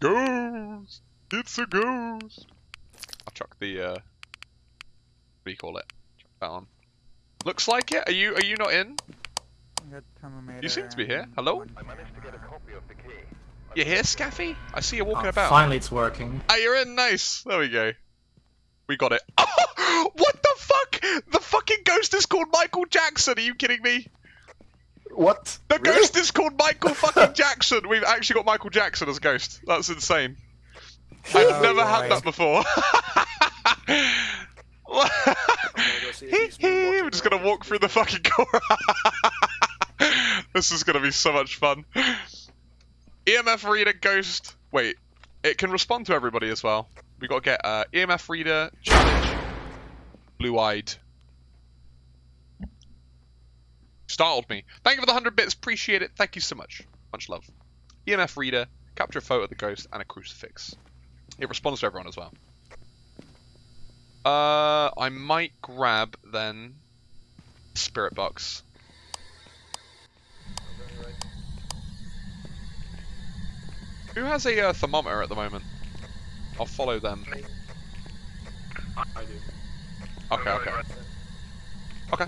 Ghost! It's a ghost! I'll chuck the, uh... What do you call it? Chuck that on. Looks like it. Are you are you not in? You seem to be here. Hello? You here, Scaffy? I see you walking Oh, about. Finally, it's working. Ah, you're in. Nice. There we go. We got it. what the fuck? The fucking ghost is called Michael Jackson. Are you kidding me? What? The Really? ghost is called Michael fucking Jackson. We've actually got Michael Jackson as a ghost. That's insane. I've Oh, never had that before. We're just gonna walk through the fucking core. this is gonna be so much fun. EMF reader ghost. Wait, it can respond to everybody as well. We gotta get uh, EMF reader challenge. Blue eyed. Startled me. Thank you for the hundred bits. Appreciate it. Thank you so much. Much love. EMF reader, capture a photo of the ghost, and a crucifix. It responds to everyone as well. Uh, I might grab then spirit box. Who has a uh, thermometer at the moment? I'll follow them. I do. Okay, okay. Okay.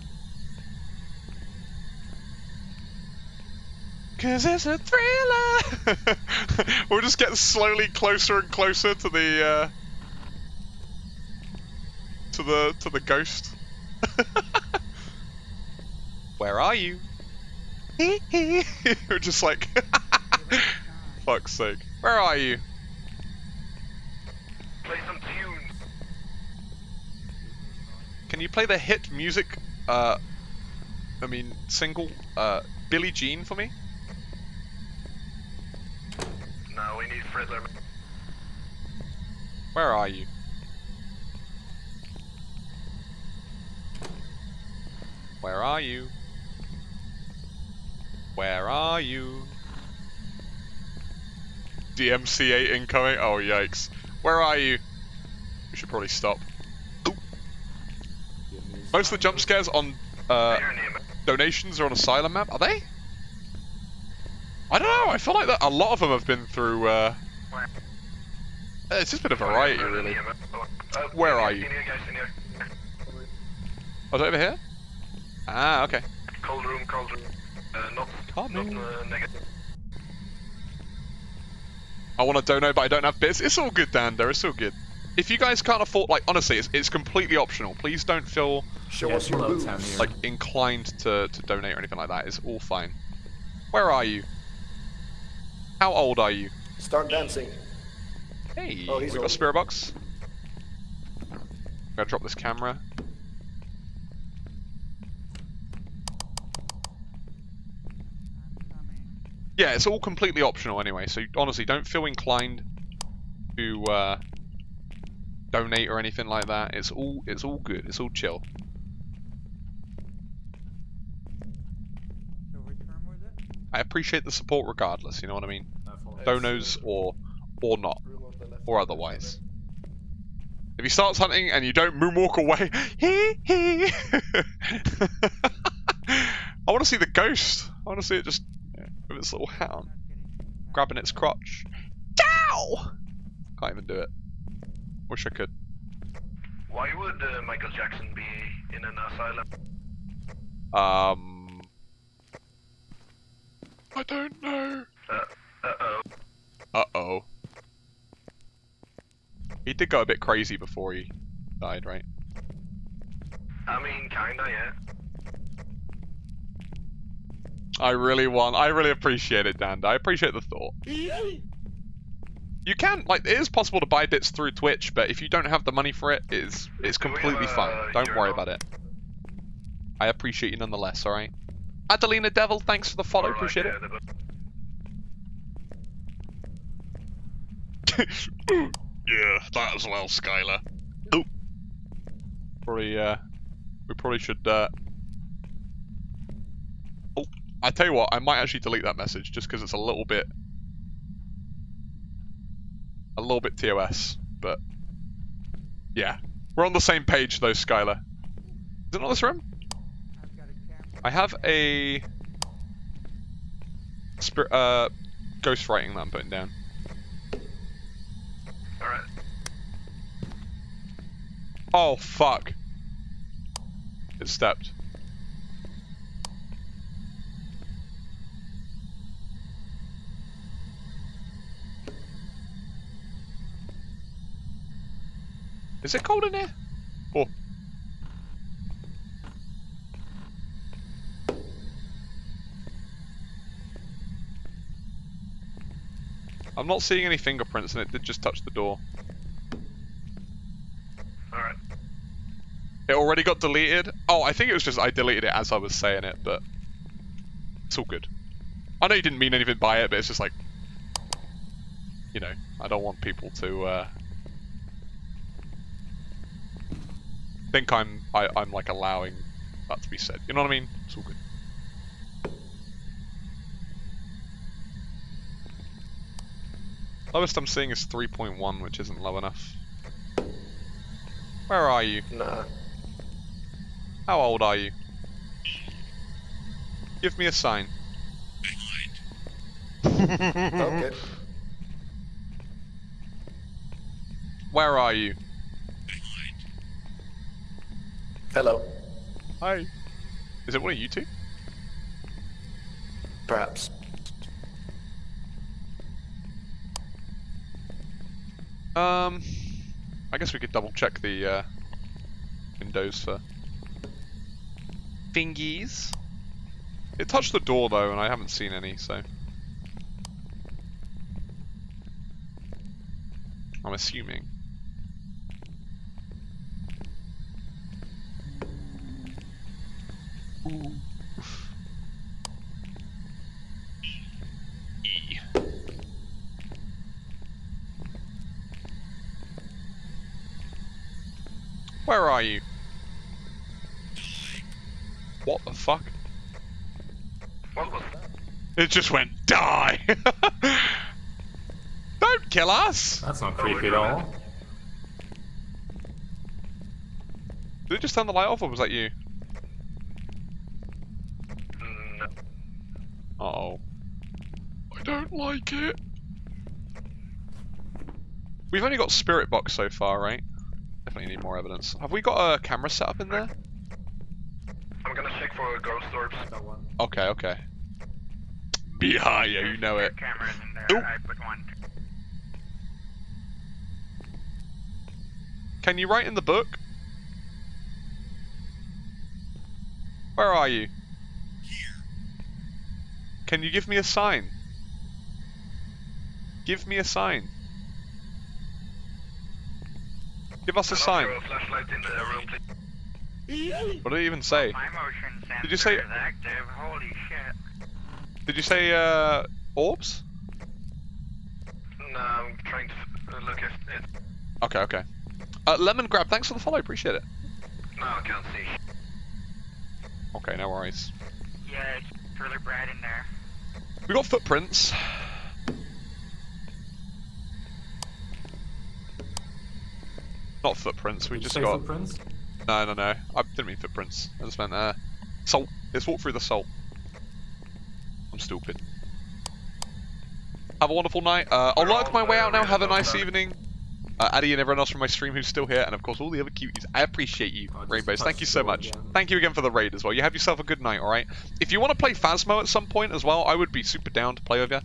Cause it's a thriller! we'll just get slowly closer and closer to the, uh... To the, to the ghost. Where are you? We're just like... Fuck's sake. Where are you? Play some tunes. Can you play the hit music, uh... I mean, single, uh, Billie Jean for me? We need Frizzler. Where are you? Where are you? Where are you? DMC8 incoming? Oh, yikes. Where are you? We should probably stop. Ooh. Most of the jump scares on uh, donations are on Asylum map, are they? I don't know, I feel like that a lot of them have been through, uh... It's just been a variety, really. Where are you? in here, guys, in here. Oh, it over here? Ah, okay. Cold room, cold room. Uh, not, Cold not room. uh, negative. I want to donate, but I don't have bits. It's all good, Dander. It's all good. If you guys can't afford, like, honestly, it's, it's completely optional. Please don't feel Show Yeah, us your low moves. town here. like inclined to, to donate or anything like that. It's all fine. Where are you? How old are you? Start dancing. Hey, Oh, we got a spirit box. Gotta drop this camera. Yeah, it's all completely optional anyway, so honestly, don't feel inclined to uh, donate or anything like that. It's all it's all good. It's all chill. I appreciate the support regardless. You know what I mean? No. Donos or or not Room on the left. or otherwise. If he starts hunting and you don't moonwalk away, hee hee. I want to see the ghost. I want to see it just yeah, with its little hat on, grabbing its crotch. Dow! Can't even do it. Wish I could. Why would uh, Michael Jackson be in an asylum? Um, I don't know. Uh oh. Uh oh. He did go a bit crazy before he died, right? I mean, kinda, yeah. I really want. I really appreciate it, Dan. I appreciate the thought. You can like it is possible to buy bits through Twitch, but if you don't have the money for it, it's it's Do we completely have a fine. Don't worry about it. I appreciate you nonetheless. All right. Adelina Devil, thanks for the follow. Alright, appreciate yeah, it. yeah, that as well, Skylar. Oh. Probably, uh, we probably should, uh... Oh, I tell you what, I might actually delete that message just because it's a little bit... A little bit TOS, but... Yeah. We're on the same page though, Skylar. Is it not this room? I have a uh, ghost writing that I'm putting down. Alright. Oh fuck. It stepped. Is it cold in here? Oh. I'm not seeing any fingerprints and it did just touch the door. Alright. It already got deleted? Oh, I think it was just I deleted it as I was saying it, but it's all good. I know you didn't mean anything by it, but it's just like, you know, I don't want people to uh, think I'm I, I'm like allowing that to be said. You know what I mean? It's all good. Lowest I'm seeing is 3.1, which isn't low enough. Where are you? Nah. How old are you? Give me a sign. Okay. Where are you? Hello. Hi. Is it one of you two? Perhaps. Um, I guess we could double check the uh, windows for thingies. It touched the door though, and I haven't seen any, so I'm assuming. Ooh. Where are you? What the fuck? What was that? It just went die. Don't kill us. That's not creepy at all. Did it just turn the light off, or was that you? Mm, Uh oh. I don't like it. We've only got spirit box so far, right? Definitely need more evidence. Have we got a camera set up in there? I'm gonna check for ghost orbs. Okay, okay. Be high, yeah, you know it. Cameras in there. Oop. I put one. Can you write in the book? Where are you? Here. Can you give me a sign? Give me a sign. Give us a sign. throw a flashlight in the room, please? What did it even say? My motion sensor Did you say- active. Holy shit. Did you say uh orbs? No, I'm trying to uh, look if it. Okay, okay. Uh, Lemon Grab, thanks for the follow, appreciate it. No, I can't see. Okay, no worries. Yeah, it's really bright in there. We got footprints. Not footprints, we Did just got. footprints? No, no, no. I didn't mean footprints. I just meant uh, salt. Let's walk through the salt. I'm stupid. Have a wonderful night. Uh, I'll work my way out now. Have a nice evening. Uh, Addy and everyone else from my stream who's still here, and of course all the other cuties. I appreciate you, Oh, Rainbows. Thank you so much. again. Thank you again for the raid as well. You have yourself a good night, alright? If you want to play Phasmo at some point as well, I would be super down to play with you.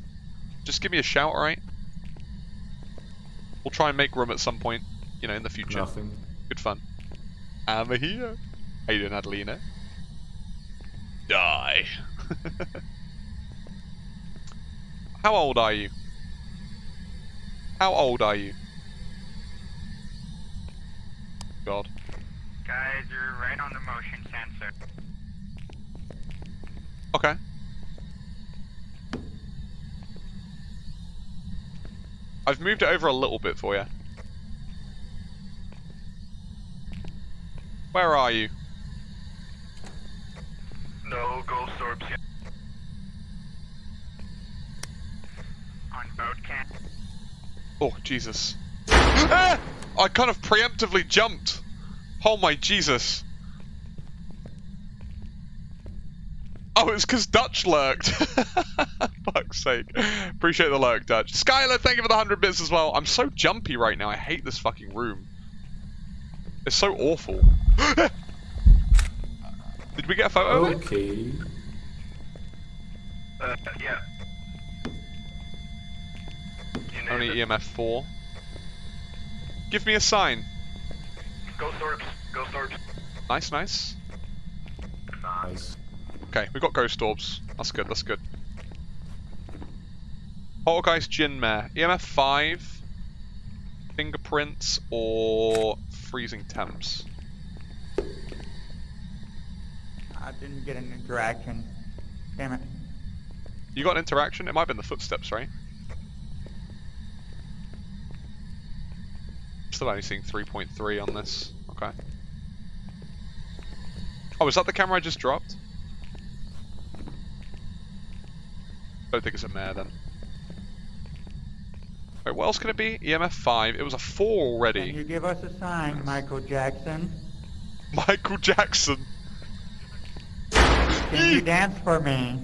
Just give me a shout, alright? We'll try and make room at some point, you know, in the future. Nothing. Good fun. I'm here. How you doing, Adelina? Die. How old are you? How old are you? God. Guys, you're right on the motion sensor. Okay. I've moved it over a little bit for you. Where are you? No ghost orbs yet. On boat can. Oh, Jesus. Ah! I kind of preemptively jumped. Oh my Jesus. Oh, it's because Dutch lurked. Fuck's sake. Appreciate the lurk, Dutch. Skylar, thank you for the 100 bits as well. I'm so jumpy right now. I hate this fucking room. It's so awful. Did we get a photo of it? Okay. Uh, yeah. You Only it. EMF 4. Give me a sign. Ghost orbs. Ghost orbs. Nice, nice. Nice. Okay, we got ghost orbs. That's good, that's good. Poltergeist Jinn Mare. EMF 5. Fingerprints or freezing temps. I didn't get an interaction. Damn it. You got an interaction? It might have been the footsteps, right? Still only seeing 3.3 on this. Okay. Oh, is that the camera I just dropped? Don't think it's a mare then. Wait, what else can it be? EMF 5. It was a 4 already. Can you give us a sign, Michael Jackson? Michael Jackson. Can you dance for me?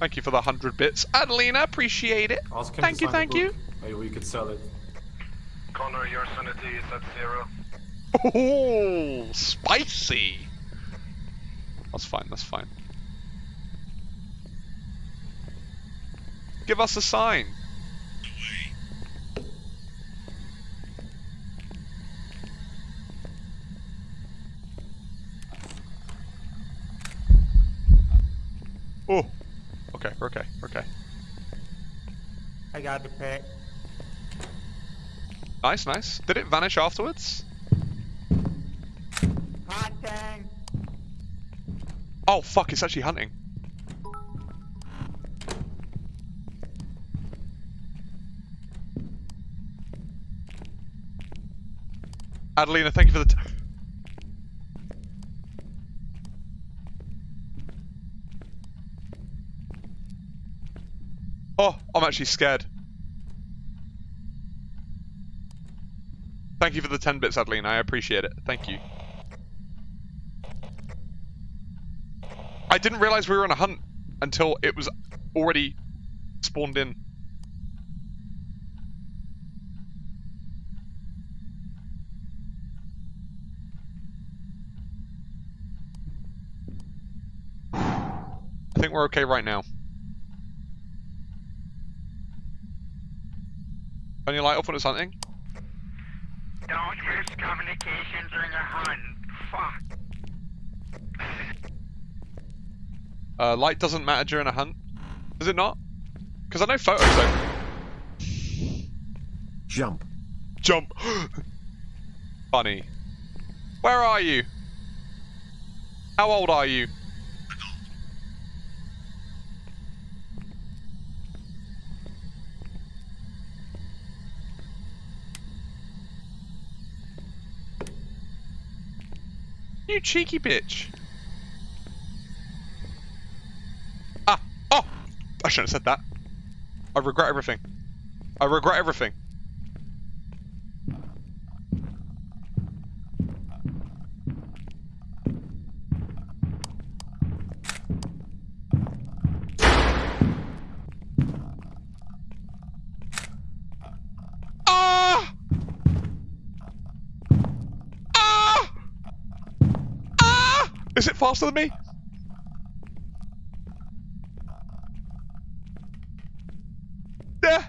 Thank you for the 100 bits. Adelina, appreciate it. Ask him Thank you, thank you. book. Maybe we could sell it. Connor, your sanity is at zero. Oh, spicy. That's fine, that's fine. Give us a sign. Oh, okay, okay, okay. I got the pick. Nice, nice. Did it vanish afterwards? Hunting! Oh, fuck, it's actually hunting. Adelina, thank you for the. T- oh, I'm actually scared. Thank you for the 10 bits, Adelina. I appreciate it. Thank you. I didn't realize we were on a hunt until it was already spawned in. I think we're okay right now. Turn your light off when it's hunting. Don't use communication during a hunt. Fuck. Uh, light doesn't matter during a hunt. Does it not? Because I know photos don't. Jump. Jump! Funny. Where are you? How old are you? You cheeky bitch. Ah! Oh! I shouldn't have said that. I regret everything. I regret everything. Ah! Ah! Ah! Is it faster than me? Yeah.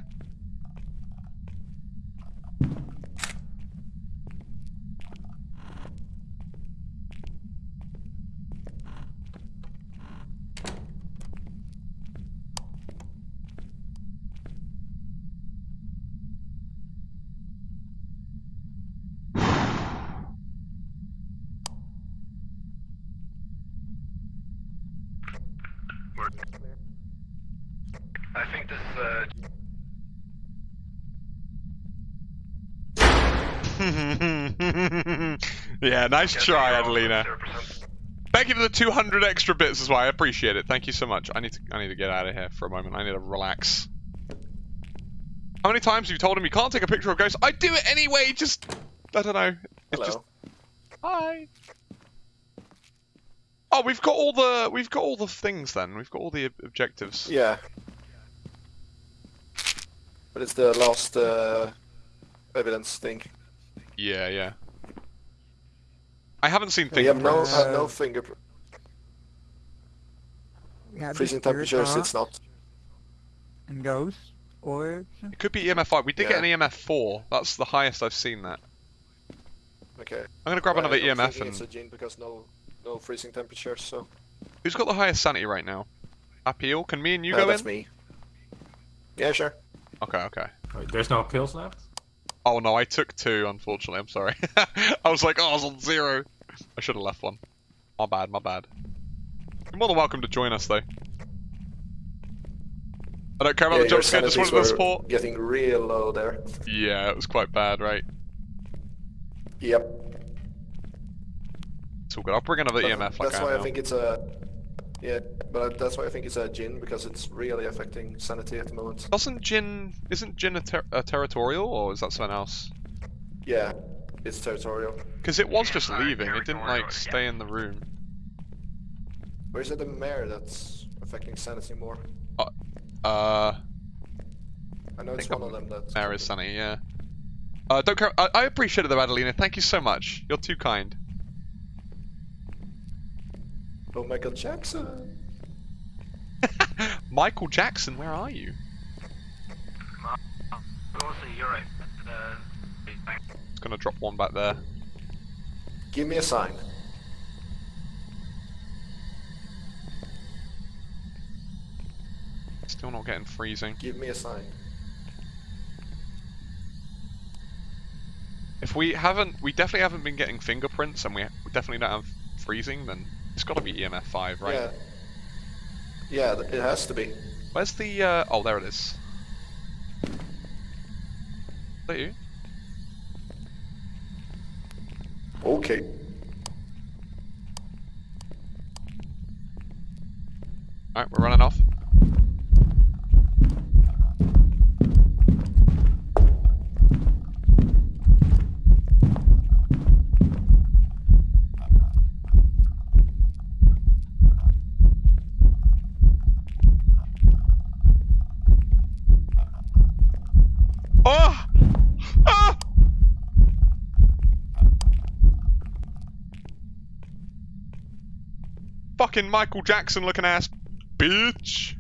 We're- I think this uh, yeah, nice try, Adelina. Thank you for the 200 extra bits as well. I appreciate it. Thank you so much. I need to I need to get out of here for a moment. I need to relax. How many times have you told him you can't take a picture of ghosts? I do it anyway. Just I don't know. It's Hello. just hi. Oh, we've got all the we've got all the things then. We've got all the objectives. Yeah. But it's the last uh, evidence thing. Yeah, yeah. I haven't seen fingerprints. We have no, fingerprints. uh, no fingerprint. We have the Freezing temperatures, it's not. And ghost orbs. It could be EMF 5. We did get an EMF 4. That's the highest I've seen that. Okay. I'm gonna grab I- another EMF thinking It's a gene because no, no freezing temperatures, so. Who's got the highest sanity right now? Appeal? Can me and you Uh, go that's in? me. Yeah, sure. Okay, okay. Wait, there's no pills left? Oh no, I took two, unfortunately. I'm sorry. I was like, oh, I was on zero. I should have left one. My bad, my bad. You're more than welcome to join us, though. I don't care about yeah, the jump scare, just wanted the support. getting real low there. Yeah, it was quite bad, right? Yep. It's all good. I'll bring another But EMF like that's I why I think it's a. Yeah, but that's why I think it's a Jinn because it's really affecting sanity at the moment. Doesn't Jinn... Isn't Jinn a, ter- a territorial, or is that something else? Yeah, it's territorial. Because it was just leaving. It didn't, like, stay in the room. Where is it the mare that's affecting sanity more? Uh... I know it's one of them that's. is Sunny, yeah. Uh, don't care. I, I appreciate it though, Adelina. Thank you so much. You're too kind. Oh, Michael Jackson. Michael Jackson, where are you? Also, you're right. Thank- Just gonna drop one back there. Give me a sign. Still not getting freezing. Give me a sign. If we haven't, we definitely haven't been getting fingerprints, and we, we definitely don't have freezing. Then it's got to be EMF five, right? Yeah. Yeah, it has to be. Where's the? Uh, oh, there it is. Is that you? Okay. All right, we're running off. Fucking Michael Jackson looking ass bitch.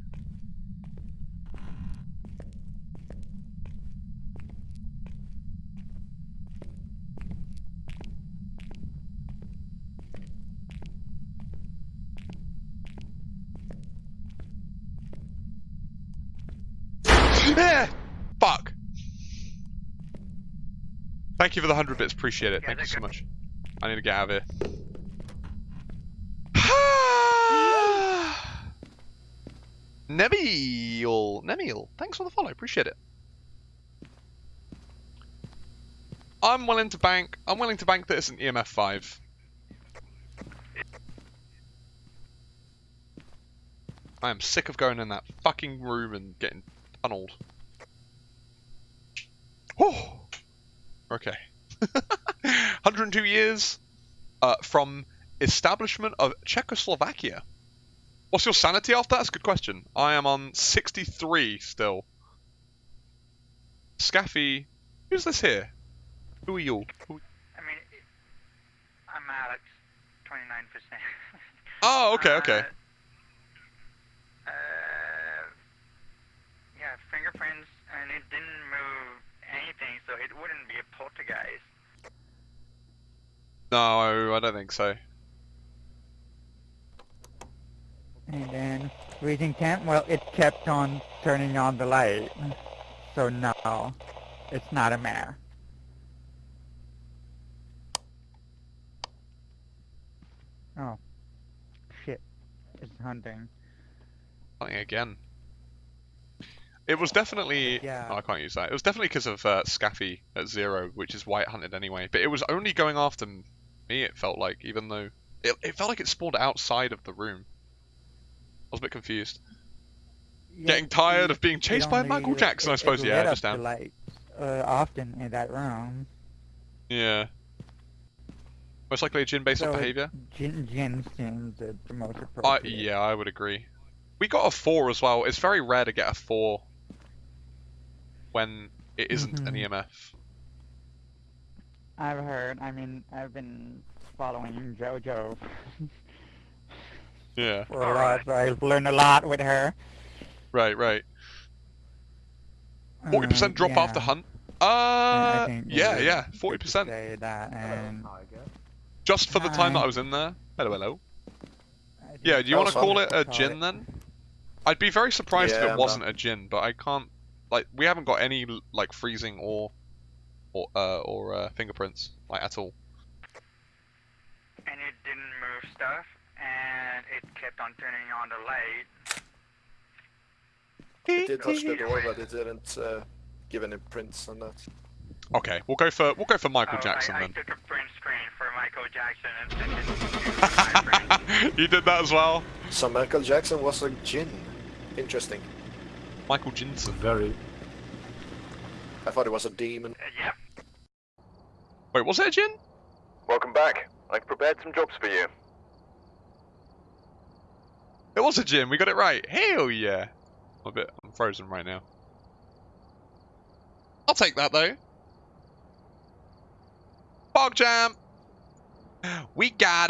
Fuck. Thank you for the hundred bits. Appreciate it. Thank you so much. I need to get out of here. Nebiel, Nemiel, thanks for the follow. Appreciate it. I'm willing to bank. I'm willing to bank that it's an EMF five. I am sick of going in that fucking room and getting tunneled. Oh, okay. 102 years uh, from establishment of Czechoslovakia. What's your sanity after that? That's a good question. I am on 63 still. Scaffy, who's this here? Who are you? Who- I mean, I'm Alex, 29%. Oh, okay, okay. Uh, yeah, fingerprints, and it didn't move anything, so it wouldn't be a poltergeist. No, I don't think so. And then freezing temp, well, it kept on turning on the light. So no, it's not a mare. Oh, shit, it's hunting. Something again. It was definitely. Yeah. Oh, I can't use that. It was definitely because of uh, Scaffy at zero, which is why it hunted anyway. But it was only going after me. It felt like, even though it, it felt like it spawned outside of the room. I was a bit confused. Yeah, Getting tired of being chased by Michael Jackson, I suppose. Yeah, I lit up the understand. lights uh, often in that room. Yeah. Most likely a Jinn based So it- behavior. Jinn, Jinn seems the, most appropriate. yeah, I would agree. We got a four as well. It's very rare to get a four when it isn't an Mhm. EMF. I've heard. I mean, I've been following JoJo Yeah. for a lot, I've learned a lot with her. Right, right. Forty percent drop yeah. after hunt. I- Uh, I think yeah, yeah, forty percent. Say that, and I guess. Just for the time that I was in there. Hello, hello. Yeah, do you want to call it a Jinn then? I'd be very surprised if it wasn't a Jinn, but I can't. Like, we haven't got any like freezing or or uh, or uh, fingerprints like at all. and it didn't move stuff, and it kept on turning on the light. It did touch the door, but it didn't uh, give any prints on that. Okay, we'll go for we'll go for Michael Oh, Jackson I, I then. took a print screen for Michael Jackson and sent it to you did that as well, So Michael Jackson was a Jinn. Interesting. Michael Jensen. Very. I thought it was a demon. Uh, yep. Wait, was it a Jinn? Welcome back. I've prepared some jobs for you. It was a gym. We got it right. Hell yeah! I'm a bit. I'm frozen right now. I'll take that though. Bog jam. We got it.